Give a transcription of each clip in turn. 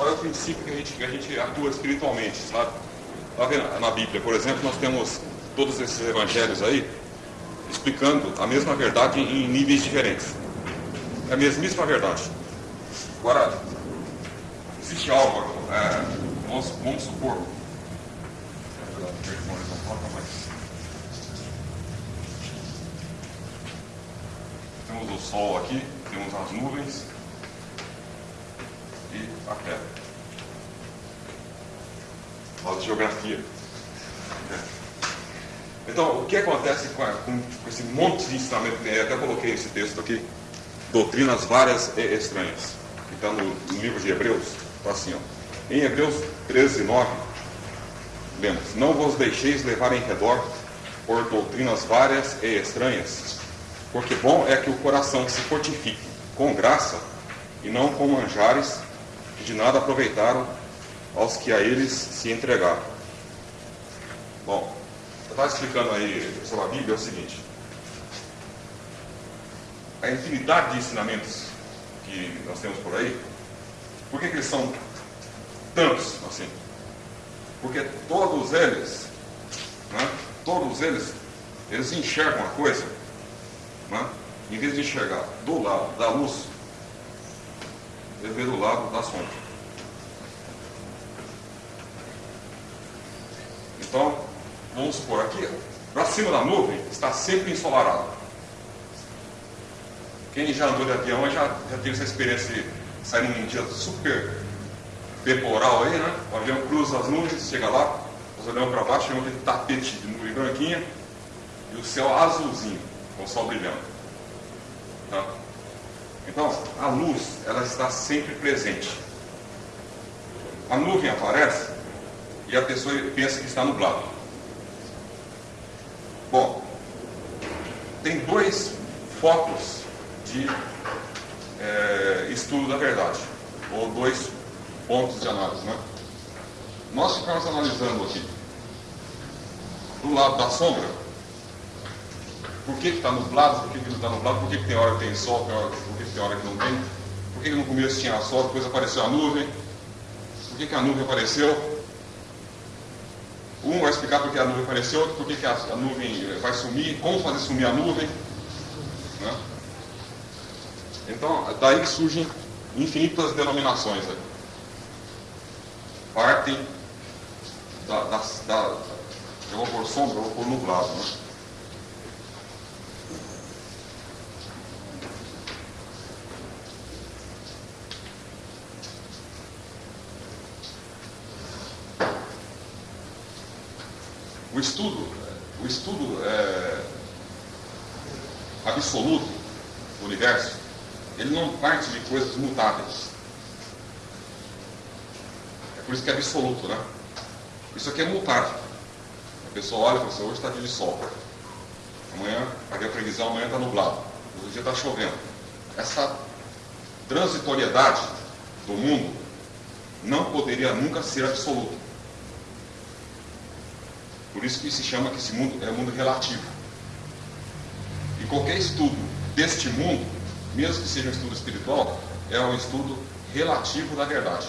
qual é o princípio que a gente, que a gente atua espiritualmente, sabe? Tá vendo? Na Bíblia, por exemplo, nós temos todos esses evangelhos aí explicando a mesma verdade em níveis diferentes. É a mesmíssima verdade. Agora, existe algo, é, vamos, vamos supor. Temos o sol aqui, temos as nuvens a terra. Fala de geografia. Então, o que acontece com, com, com esse monte de ensinamento? Eu até coloquei esse texto aqui, doutrinas várias e estranhas, que está no, no, livro de Hebreus, está assim, ó. Em Hebreus 13, 9, lemos, não vos deixeis levar em redor por doutrinas várias e estranhas, porque bom é que o coração se fortifique com graça e não com manjares de nada aproveitaram aos que a eles se entregaram. Bom, eu estava explicando aí sobre a Bíblia é o seguinte. A infinidade de ensinamentos que nós temos por aí, por que, que eles são tantos assim? Porque todos eles, né, todos eles, eles enxergam a coisa, né, em vez de enxergar do lado da luz, vê do lado da sombra. Então, vamos supor aqui, para cima da nuvem está sempre ensolarado. Quem já andou de avião já, já teve essa experiência de sair num dia super temporal aí, né? O avião cruza as nuvens, chega lá, nós olhamos para baixo, vemos aquele tapete de nuvem branquinha e o céu azulzinho, com o sol brilhando. Tá? Então, a luz, ela está sempre presente. A nuvem aparece e a pessoa pensa que está nublado. Bom, tem dois focos de é, estudo da verdade, ou dois pontos de análise. Né? Nós ficamos analisando aqui, do lado da sombra, por que está nublado, por que, que não está nublado, por que, que tem hora que tem sol, por que, que tem hora que não tem, por que, no começo tinha sol, depois apareceu a nuvem, por que, a nuvem apareceu, um vai explicar por que a nuvem apareceu, por que a, a nuvem vai sumir, como fazer sumir a nuvem. Né? Então, daí que surgem infinitas denominações. Né? Partem da, da, da, Eu vou por sombra, eu vou por nublado. Né? O estudo, o estudo é, absoluto do universo, ele não parte de coisas mutáveis. É por isso que é absoluto, né? Isso aqui é mutável. A pessoa olha e fala assim, hoje está dia de sol. Amanhã, aqui a previsão, amanhã está nublado. Outro dia está chovendo. Essa transitoriedade do mundo não poderia nunca ser absoluta. Por isso que se chama que esse mundo é um mundo relativo. E qualquer estudo deste mundo, mesmo que seja um estudo espiritual, é um estudo relativo da verdade.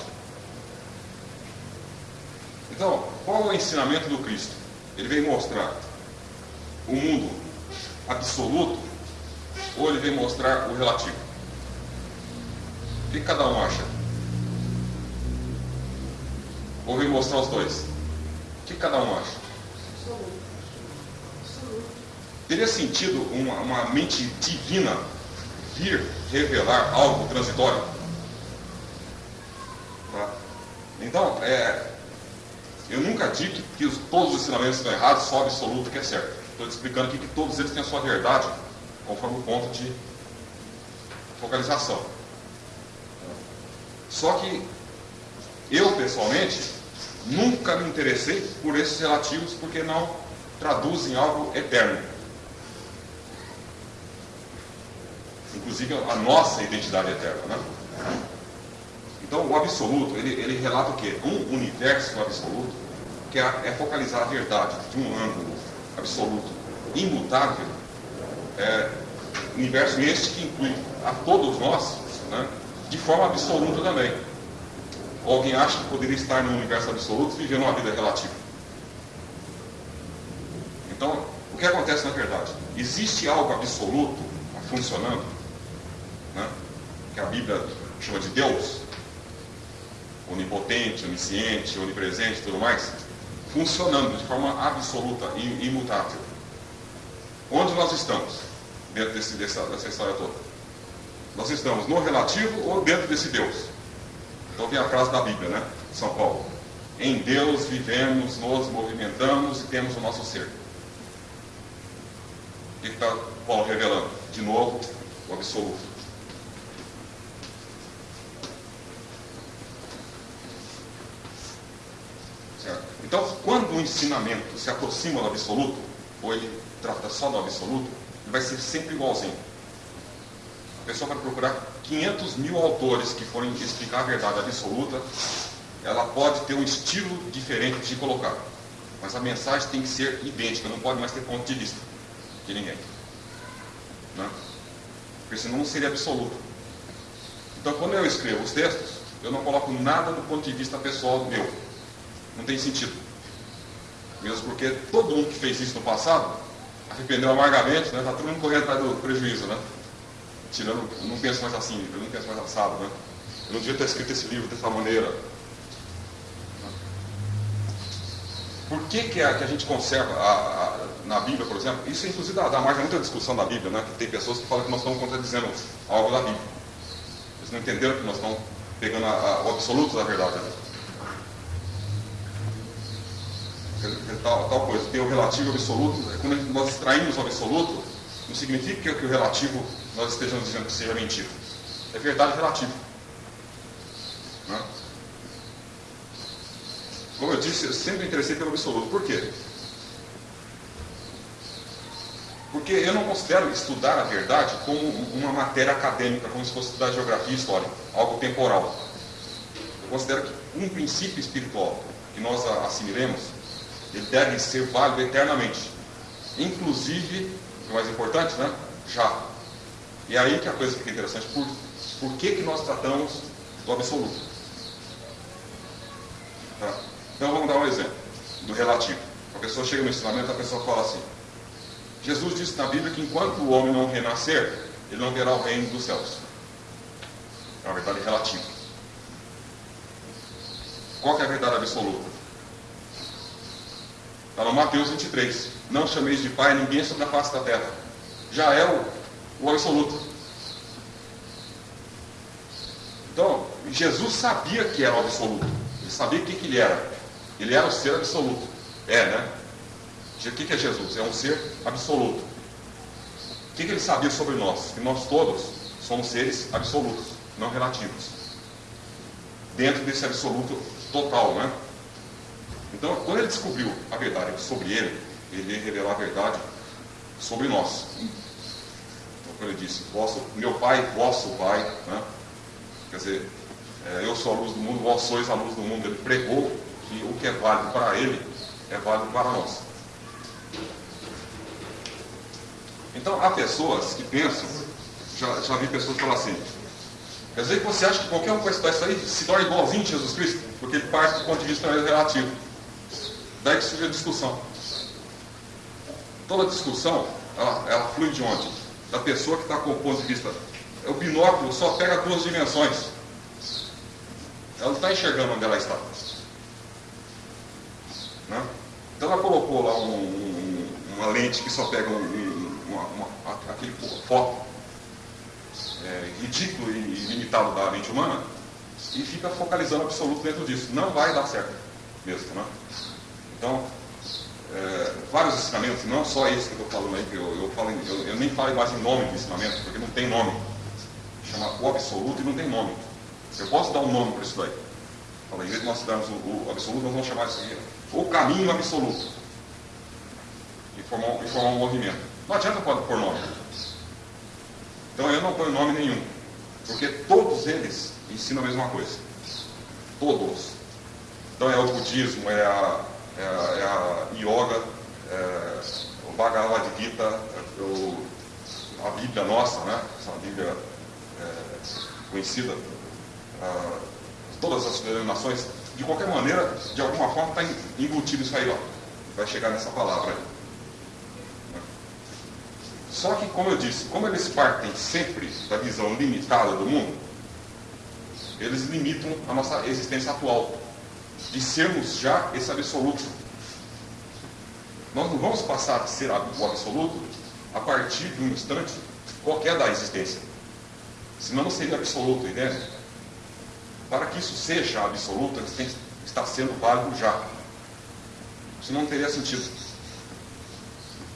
Então, qual é o ensinamento do Cristo? Ele vem mostrar o mundo absoluto ou ele vem mostrar o relativo? O que cada um acha? Ou vem mostrar os dois? O que cada um acha? Teria sentido uma, uma mente divina vir revelar algo transitório? Tá? Então, é, eu nunca digo que, que os, todos os ensinamentos estão errados, só o absoluto que é certo. Estou te explicando aqui que todos eles têm a sua verdade, conforme o ponto de focalização. Só que eu, pessoalmente, nunca me interessei por esses relativos porque não traduzem algo eterno. inclusive a nossa identidade eterna. Né? Então, o absoluto, ele, ele relata o quê? Um universo absoluto, que é, é focalizar a verdade de um ângulo absoluto, imutável, é, universo este que inclui a todos nós, né, de forma absoluta também. Alguém acha que poderia estar no universo absoluto vivendo uma vida relativa? Então, o que acontece na verdade? Existe algo absoluto funcionando, né? que a Bíblia chama de Deus, onipotente, onisciente, onipresente e tudo mais, funcionando de forma absoluta e imutável. Onde nós estamos dentro desse, dessa, dessa história toda? Nós estamos no relativo ou dentro desse Deus? Então vem a frase da Bíblia, né? São Paulo. Em Deus vivemos, nos movimentamos e temos o nosso ser. O que está Paulo revelando? De novo, o absoluto. Certo? Então, quando o ensinamento se aproxima do absoluto, ou ele trata só do absoluto, ele vai ser sempre igualzinho. A pessoa vai procurar 500 mil autores que forem explicar a verdade absoluta, ela pode ter um estilo diferente de colocar. Mas a mensagem tem que ser idêntica, não pode mais ter ponto de vista de ninguém. Né? Porque senão não seria absoluto. Então, quando eu escrevo os textos, eu não coloco nada do ponto de vista pessoal meu. Não tem sentido. Mesmo porque todo mundo que fez isso no passado arrependeu amargamente, né? Está todo mundo correndo atrás do prejuízo, né? Tirando, não penso mais assim, eu não penso mais assado, né? Eu não devia ter escrito esse livro dessa maneira. Por que, que, a, que a gente conserva a, a, na Bíblia, por exemplo? Isso inclusive dá, dá margem a muita discussão da Bíblia, né? Que tem pessoas que falam que nós estamos contradizendo algo da Bíblia. Eles não entenderam que nós estamos pegando o absoluto da verdade. Né? Tal, tal, coisa. Tem o relativo absoluto. Quando nós extraímos o absoluto, não significa que o relativo nós estejamos dizendo que seja mentira. É verdade relativo. Né? Como eu disse, eu sempre me interessei pelo absoluto. Por quê? Porque eu não considero estudar a verdade como uma matéria acadêmica, como se fosse estudar geografia e história, algo temporal. Eu considero que um princípio espiritual que nós assimilemos, ele deve ser válido eternamente. Inclusive, mais importante, né? Já. E é aí que a coisa fica interessante. Por, por que, que nós tratamos do absoluto? Tá? Então vamos dar um exemplo do relativo. A pessoa chega no ensinamento, a pessoa fala assim, Jesus disse na Bíblia que enquanto o homem não renascer, ele não verá o reino dos céus. É uma verdade relativa. Qual é a verdade absoluta? Está no Mateus 23. Não chameis de pai ninguém sobre a face da terra. Já é o, o absoluto. Então, Jesus sabia que era o absoluto. Ele sabia o que, que ele era. Ele era o ser absoluto. É, né? O que é Jesus? É um ser absoluto. O que ele sabia sobre nós? Que nós todos somos seres absolutos, não relativos. Dentro desse absoluto total, né? Então, quando ele descobriu a verdade sobre ele, ele revelou a verdade sobre nós. Então, quando ele disse, vosso, meu pai, vosso pai, né? quer dizer, é, eu sou a luz do mundo, vós sois a luz do mundo. Ele pregou que o que é válido para ele é válido para nós. Então, há pessoas que pensam, já, já vi pessoas falar assim, quer dizer que você acha que qualquer um que vai estudar isso aí se torna igualzinho a Jesus Cristo? Porque ele parte do ponto de vista relativo. Daí que surge a discussão. Toda discussão, ela, ela flui de onde? Da pessoa que está com o ponto de vista. O binóculo só pega duas dimensões. Ela não está enxergando onde ela está. Né? Então ela colocou lá um, um, uma lente que só pega um, uma, uma, aquele foco é, ridículo e limitado da mente humana e fica focalizando absoluto dentro disso. Não vai dar certo mesmo. Né? Então, é, vários ensinamentos, não só esse que eu estou falando aí, que eu, eu, falo, eu, eu, nem falo mais em nome do ensinamento, porque não tem nome. Chama o absoluto e não tem nome. Eu posso dar um nome para isso daí. Fala, em vez de nós darmos o, o, absoluto, nós vamos chamar isso aqui o caminho absoluto. E formar, e formar um movimento. Não adianta pôr nome. Então eu não ponho nome nenhum. Porque todos eles ensinam a mesma coisa. Todos. Então é o budismo, é a, é é a yoga, é o Bhagavad Gita, é o, a Bíblia nossa, né? Essa Bíblia é, conhecida. todas as denominações, de qualquer maneira, de alguma forma está embutido isso aí, ó. Vai chegar nessa palavra aí. Só que, como eu disse, como eles partem sempre da visão limitada do mundo, eles limitam a nossa existência atual, de sermos já esse absoluto. Nós não vamos passar a ser o absoluto a partir de um instante qualquer da existência. Senão não seria absoluto, entende? Para que isso seja absoluto, estar sendo válido já. Senão não teria sentido.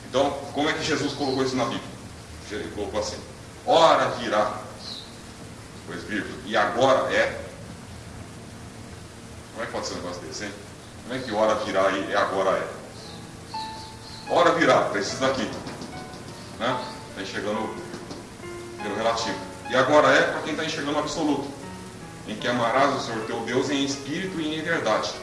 Então, como é que Jesus colocou isso na Bíblia? Ele colocou assim: Ora virá, pois vírgula, e agora é. Como é que pode ser um negócio desse, hein? Como é que hora virá e agora é? Hora virá, precisa daqui. Né? Está enxergando pelo relativo. E agora é para quem está enxergando o absoluto. Em que amarás o Senhor teu Deus em espírito e em verdade.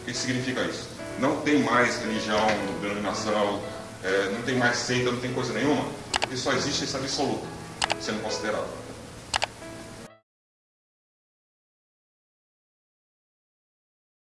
O que significa isso? Não tem mais religião, denominação, é, não tem mais seita, não tem coisa nenhuma, porque só existe esse absoluto sendo considerado.